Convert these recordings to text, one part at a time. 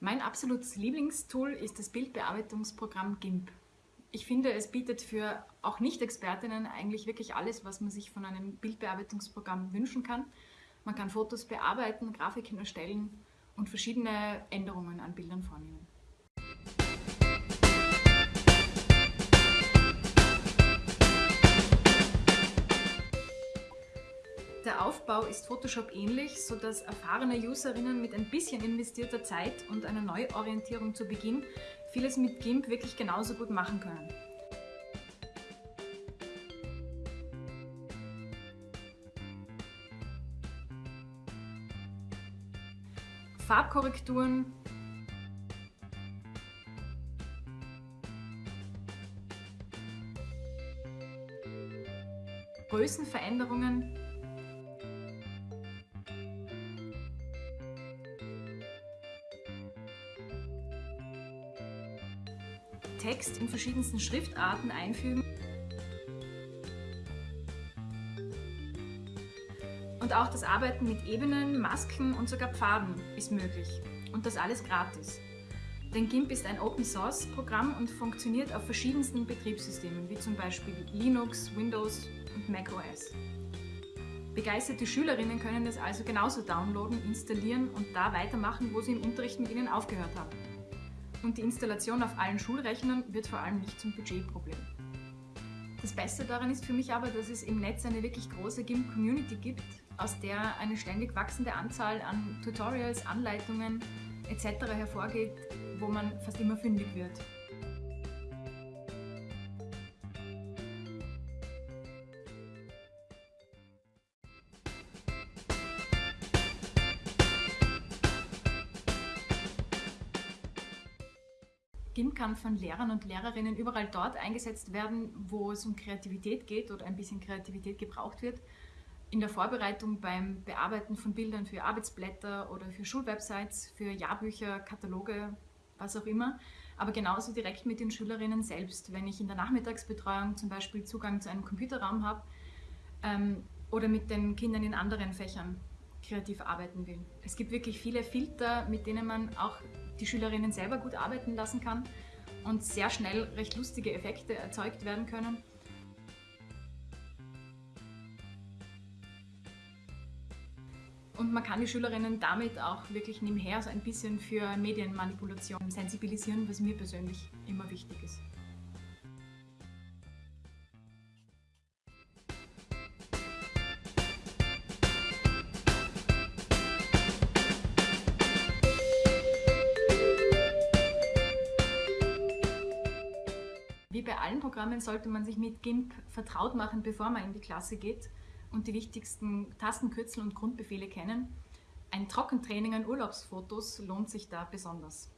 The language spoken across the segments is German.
Mein absolutes Lieblingstool ist das Bildbearbeitungsprogramm GIMP. Ich finde, es bietet für auch Nicht-Expertinnen eigentlich wirklich alles, was man sich von einem Bildbearbeitungsprogramm wünschen kann. Man kann Fotos bearbeiten, Grafiken erstellen und verschiedene Änderungen an Bildern vornehmen. Der Aufbau ist Photoshop ähnlich, sodass erfahrene Userinnen mit ein bisschen investierter Zeit und einer Neuorientierung zu Beginn vieles mit GIMP wirklich genauso gut machen können. Farbkorrekturen, Größenveränderungen Text in verschiedensten Schriftarten einfügen. Und auch das Arbeiten mit Ebenen, Masken und sogar Pfaden ist möglich. Und das alles gratis. Denn GIMP ist ein Open-Source-Programm und funktioniert auf verschiedensten Betriebssystemen, wie zum Beispiel Linux, Windows und macOS. Begeisterte Schülerinnen können es also genauso downloaden, installieren und da weitermachen, wo sie im Unterricht mit ihnen aufgehört haben und die Installation auf allen Schulrechnern wird vor allem nicht zum Budgetproblem. Das Beste daran ist für mich aber, dass es im Netz eine wirklich große GIMP-Community gibt, aus der eine ständig wachsende Anzahl an Tutorials, Anleitungen etc. hervorgeht, wo man fast immer fündig wird. GIMP kann von Lehrern und Lehrerinnen überall dort eingesetzt werden, wo es um Kreativität geht oder ein bisschen Kreativität gebraucht wird. In der Vorbereitung beim Bearbeiten von Bildern für Arbeitsblätter oder für Schulwebsites, für Jahrbücher, Kataloge, was auch immer. Aber genauso direkt mit den Schülerinnen selbst, wenn ich in der Nachmittagsbetreuung zum Beispiel Zugang zu einem Computerraum habe ähm, oder mit den Kindern in anderen Fächern kreativ arbeiten will. Es gibt wirklich viele Filter, mit denen man auch die Schülerinnen selber gut arbeiten lassen kann und sehr schnell recht lustige Effekte erzeugt werden können. Und man kann die Schülerinnen damit auch wirklich nebenher so ein bisschen für Medienmanipulation sensibilisieren, was mir persönlich immer wichtig ist. Bei allen Programmen sollte man sich mit GIMP vertraut machen, bevor man in die Klasse geht und die wichtigsten Tastenkürzel und Grundbefehle kennen. Ein Trockentraining an Urlaubsfotos lohnt sich da besonders.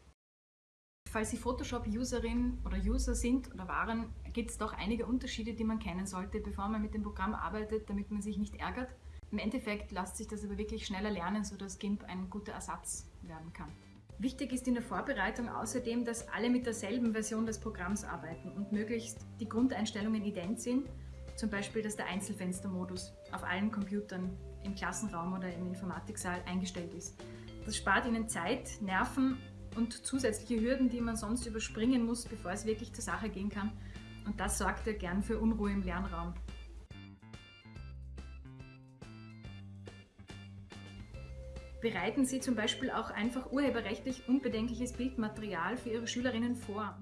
Falls Sie Photoshop-Userin oder User sind oder waren, gibt es doch einige Unterschiede, die man kennen sollte, bevor man mit dem Programm arbeitet, damit man sich nicht ärgert. Im Endeffekt lässt sich das aber wirklich schneller lernen, sodass GIMP ein guter Ersatz werden kann. Wichtig ist in der Vorbereitung außerdem, dass alle mit derselben Version des Programms arbeiten und möglichst die Grundeinstellungen ident sind, zum Beispiel, dass der Einzelfenstermodus auf allen Computern im Klassenraum oder im Informatiksaal eingestellt ist. Das spart Ihnen Zeit, Nerven und zusätzliche Hürden, die man sonst überspringen muss, bevor es wirklich zur Sache gehen kann. Und das sorgt ja gern für Unruhe im Lernraum. Bereiten Sie zum Beispiel auch einfach urheberrechtlich unbedenkliches Bildmaterial für Ihre Schülerinnen vor.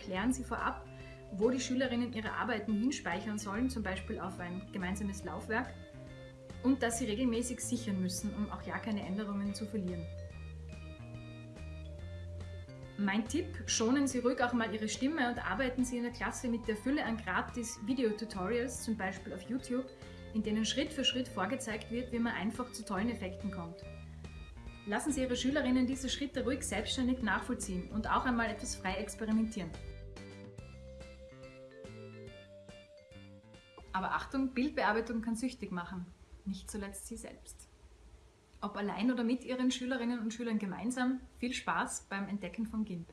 Klären Sie vorab, wo die Schülerinnen ihre Arbeiten hinspeichern sollen, zum Beispiel auf ein gemeinsames Laufwerk, und dass sie regelmäßig sichern müssen, um auch ja keine Änderungen zu verlieren. Mein Tipp, schonen Sie ruhig auch mal Ihre Stimme und arbeiten Sie in der Klasse mit der Fülle an gratis Videotutorials, zum Beispiel auf YouTube, in denen Schritt für Schritt vorgezeigt wird, wie man einfach zu tollen Effekten kommt. Lassen Sie Ihre Schülerinnen diese Schritte ruhig selbstständig nachvollziehen und auch einmal etwas frei experimentieren. Aber Achtung, Bildbearbeitung kann süchtig machen, nicht zuletzt Sie selbst. Ob allein oder mit Ihren Schülerinnen und Schülern gemeinsam, viel Spaß beim Entdecken von GIMP.